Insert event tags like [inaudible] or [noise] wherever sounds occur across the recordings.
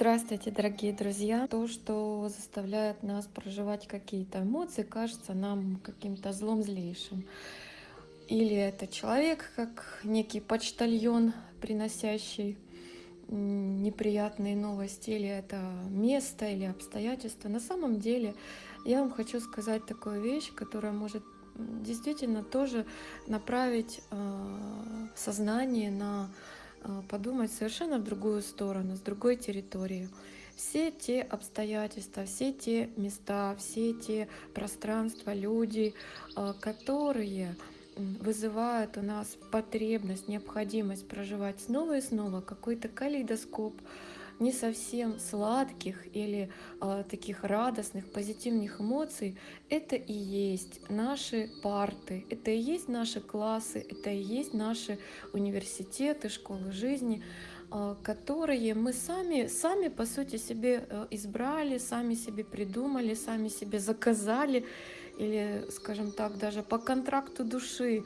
Здравствуйте, дорогие друзья! То, что заставляет нас проживать какие-то эмоции, кажется нам каким-то злом злейшим. Или это человек, как некий почтальон, приносящий неприятные новости, или это место, или обстоятельства. На самом деле, я вам хочу сказать такую вещь, которая может действительно тоже направить э, сознание на подумать совершенно в другую сторону, с другой территории. Все те обстоятельства, все те места, все те пространства, люди, э, которые вызывают у нас потребность, необходимость проживать снова и снова какой-то калейдоскоп не совсем сладких или э, таких радостных, позитивных эмоций, это и есть наши парты, это и есть наши классы, это и есть наши университеты, школы жизни, э, которые мы сами, сами по сути себе э, избрали, сами себе придумали, сами себе заказали или, скажем так, даже по контракту души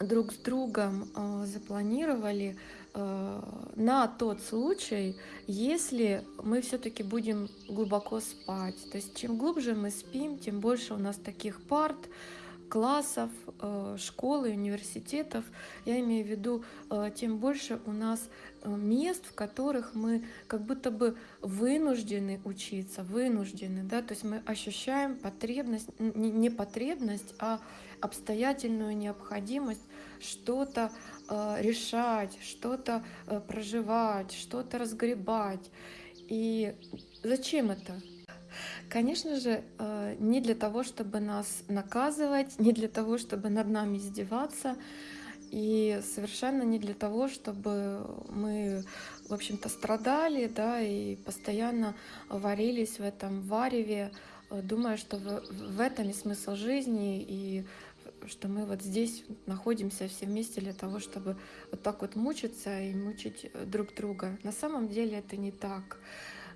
друг с другом э, запланировали на тот случай, если мы все-таки будем глубоко спать. То есть чем глубже мы спим, тем больше у нас таких парт, классов, э, школ и университетов, я имею в виду, э, тем больше у нас э, мест, в которых мы как будто бы вынуждены учиться, вынуждены, да, то есть мы ощущаем потребность, не потребность, а обстоятельную необходимость что-то решать, что-то проживать, что-то разгребать. И зачем это? Конечно же, э, не для того, чтобы нас наказывать, не для того, чтобы над нами издеваться, и совершенно не для того, чтобы мы, в общем-то, страдали, да, и постоянно варились в этом вареве, э, думая, что в, этом и смысл жизни, и что мы вот здесь находимся все вместе для того, чтобы вот так вот мучиться и мучить друг друга. На самом деле это не так.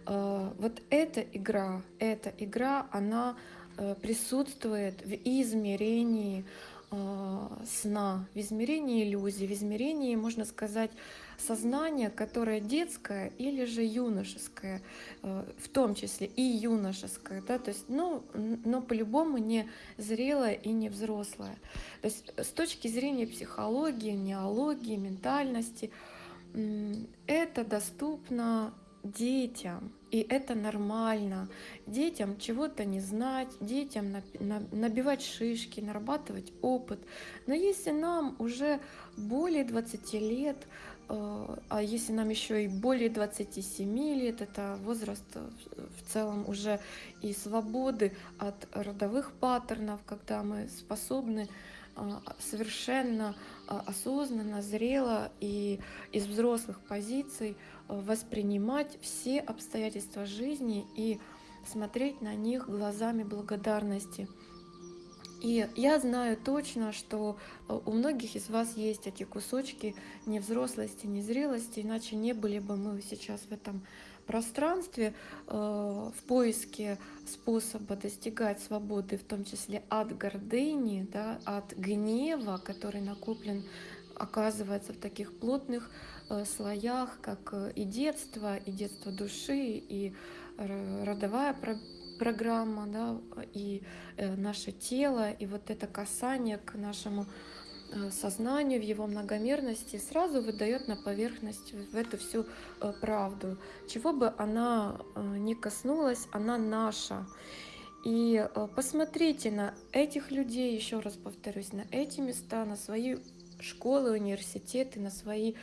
Э, вот эта игра, эта игра, она э, присутствует в измерении э, сна, в измерении иллюзий, в измерении, можно сказать, сознания, которое детское или же юношеское, в том числе и юношеское, да, то есть, ну, но по-любому не зрелое и не взрослое. То есть с точки зрения психологии, неологии, ментальности, это доступно детям. И это нормально. Детям чего-то не знать, детям набивать шишки, нарабатывать опыт. Но если нам уже более 20 лет, э, а если нам еще и более 27 лет, это возраст э, в целом уже и свободы от родовых паттернов, когда мы способны а, совершенно а, осознанно, зрело и из взрослых позиций а, воспринимать все обстоятельства жизни и смотреть на них глазами благодарности. И я знаю точно, что у многих из вас есть эти кусочки невзрослости, незрелости, иначе не были бы мы сейчас в этом пространстве э, в поиске способа достигать свободы, в том числе от гордыни, да, от гнева, который накоплен, оказывается, в таких плотных э, слоях, как э, и детство, и детство души, и родовая программа, да, и наше тело, и вот это касание к нашему Э, сознанию, в его многомерности, сразу выдает на поверхность в эту всю э, правду. Чего бы она э, ни коснулась, она наша. И посмотрите на этих людей, еще раз повторюсь, на эти места, на свои школы, университеты, на свои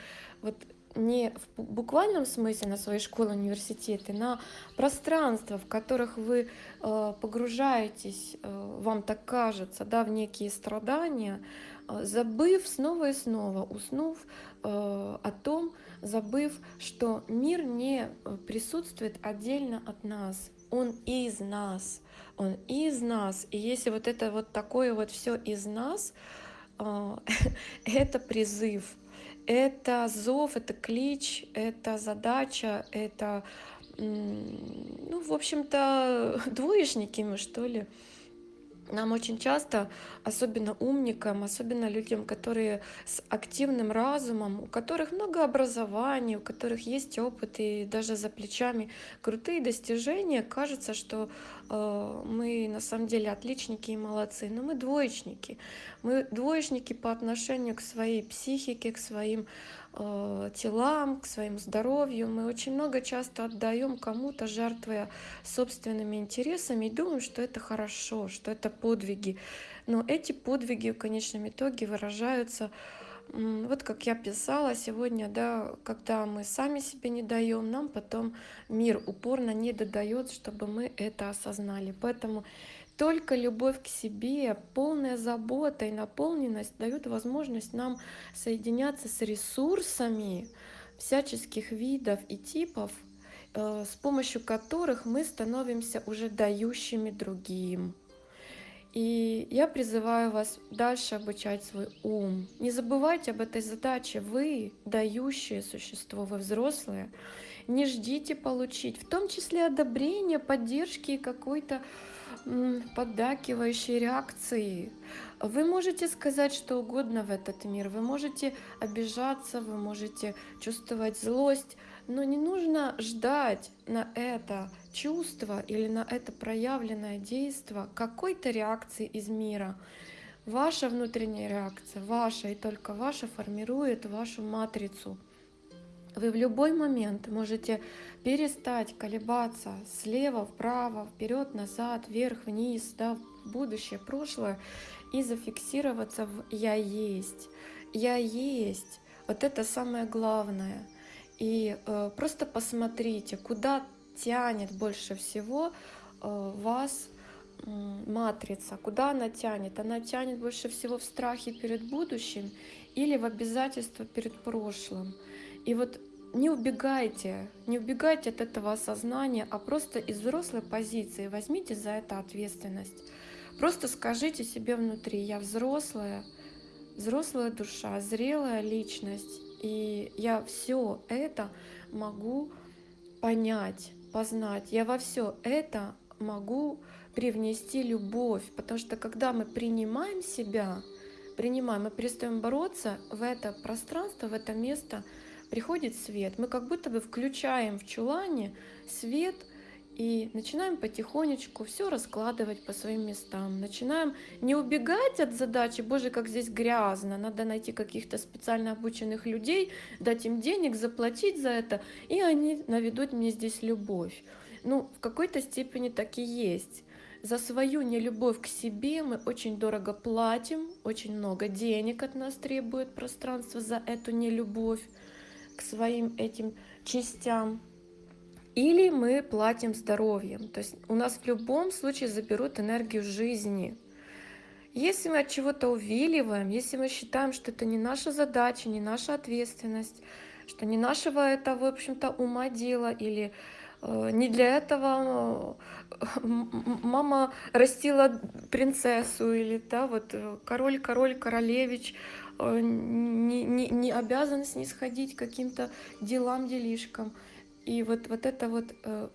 вот не в буквальном смысле на свои школы, университеты, на пространства, в которых вы э, погружаетесь, э, вам так кажется, да, в некие страдания, э, забыв снова и снова, уснув о том, забыв, что мир не присутствует отдельно от нас, он из нас, он из нас. И если вот это вот такое вот все из нас, [laughs] это призыв это зов, это клич, это задача, это, ну, в общем-то, [laughs] двоечники мы, что ли. Нам очень часто, особенно умникам, особенно людям, которые с активным разумом, у которых много образований, у которых есть опыт и даже за плечами крутые достижения, кажется, что мы на самом деле отличники и молодцы, но мы двоечники. Мы двоечники по отношению к своей психике, к своим э, телам, к своему здоровью. Мы очень много часто отдаем кому-то, жертвуя собственными интересами, и думаем, что это хорошо, что это подвиги. Но эти подвиги в конечном итоге выражаются вот как я писала сегодня, да, когда мы сами себе не даем, нам потом мир упорно не додает, чтобы мы это осознали. Поэтому только любовь к себе, полная забота и наполненность дают возможность нам соединяться с ресурсами всяческих видов и типов, э, с помощью которых мы становимся уже дающими другим. И я призываю вас дальше обучать свой ум. Не забывайте об этой задаче. Вы дающее существо, вы взрослые. Не ждите получить, в том числе одобрение, поддержки и какой-то поддакивающей реакции. Вы можете сказать что угодно в этот мир, вы можете обижаться, вы можете чувствовать злость, но не нужно ждать на это чувство или на это проявленное действие какой-то реакции из мира. Ваша внутренняя реакция, ваша и только ваша формирует вашу матрицу. Вы в любой момент можете перестать колебаться слева, вправо, вперед, назад, вверх, вниз, да, в будущее, прошлое и зафиксироваться в «я есть». «Я есть» — вот это самое главное. И э, просто посмотрите, куда тянет больше всего э, вас матрица, куда она тянет. Она тянет больше всего в страхе перед будущим или в обязательство перед прошлым. И вот не убегайте, не убегайте от этого осознания, а просто из взрослой позиции возьмите за это ответственность. Просто скажите себе внутри, я взрослая, взрослая душа, зрелая личность, и я все это могу понять, познать. Я во все это могу привнести любовь, потому что когда мы принимаем себя, принимаем, мы перестаем бороться в это пространство, в это место, приходит свет. Мы как будто бы включаем в чулане свет и начинаем потихонечку все раскладывать по своим местам. Начинаем не убегать от задачи, боже, как здесь грязно, надо найти каких-то специально обученных людей, дать им денег, заплатить за это, и они наведут мне здесь любовь. Ну, в какой-то степени так и есть. За свою нелюбовь к себе мы очень дорого платим, очень много денег от нас требует пространство за эту нелюбовь к своим этим частям. Или мы платим здоровьем. То есть у нас в любом случае заберут энергию жизни. Если мы от чего-то увиливаем, если мы считаем, что это не наша задача, не наша ответственность, что не нашего это, в общем-то, ума дело, или э, не для этого э, мама растила принцессу, или да, вот э, король, король, королевич, не, не, не обязан снисходить каким-то делам, делишкам. И вот, вот это вот э,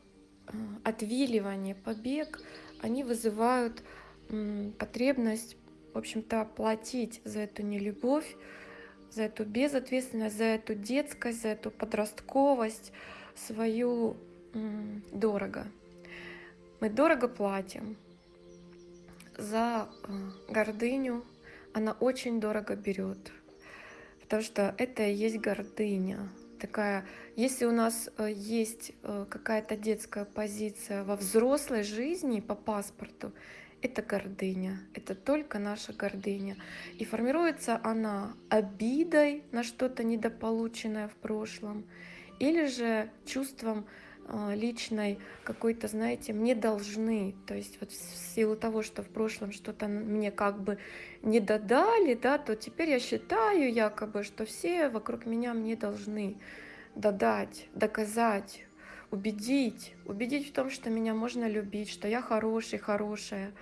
э отвиливание, побег, они вызывают э, потребность, в общем-то, платить за эту нелюбовь, за эту безответственность, за эту детскость, за эту подростковость свою э, дорого. Мы дорого платим за э, гордыню, она очень дорого берет, потому что это и есть гордыня. Такая, если у нас э, есть э, какая-то детская позиция во взрослой жизни по паспорту, это гордыня, это только наша гордыня. И формируется она обидой на что-то недополученное в прошлом или же чувством личной какой-то, знаете, мне должны, то есть вот в силу того, что в прошлом что-то мне как бы не додали, да, то теперь я считаю якобы, что все вокруг меня мне должны додать, доказать, убедить, убедить в том, что меня можно любить, что я хороший, хорошая,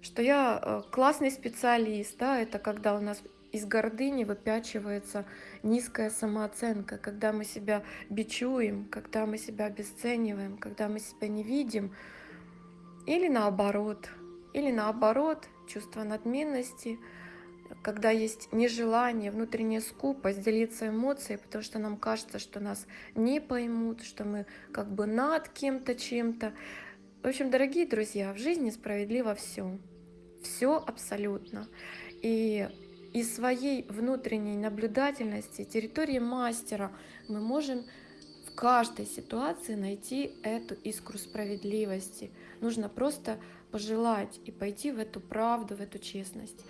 что я э, классный специалист, да, это когда у нас из гордыни выпячивается низкая самооценка, когда мы себя бичуем, когда мы себя обесцениваем, когда мы себя не видим, или наоборот, Или наоборот, чувство надменности, когда есть нежелание, внутренняя скупость делиться эмоцией, потому что нам кажется, что нас не поймут, что мы как бы над кем-то, чем-то. В общем, дорогие друзья, в жизни справедливо все. Все абсолютно. И из своей внутренней наблюдательности, территории мастера мы можем в каждой ситуации найти эту искру справедливости. Нужно просто пожелать и пойти в эту правду, в эту честность.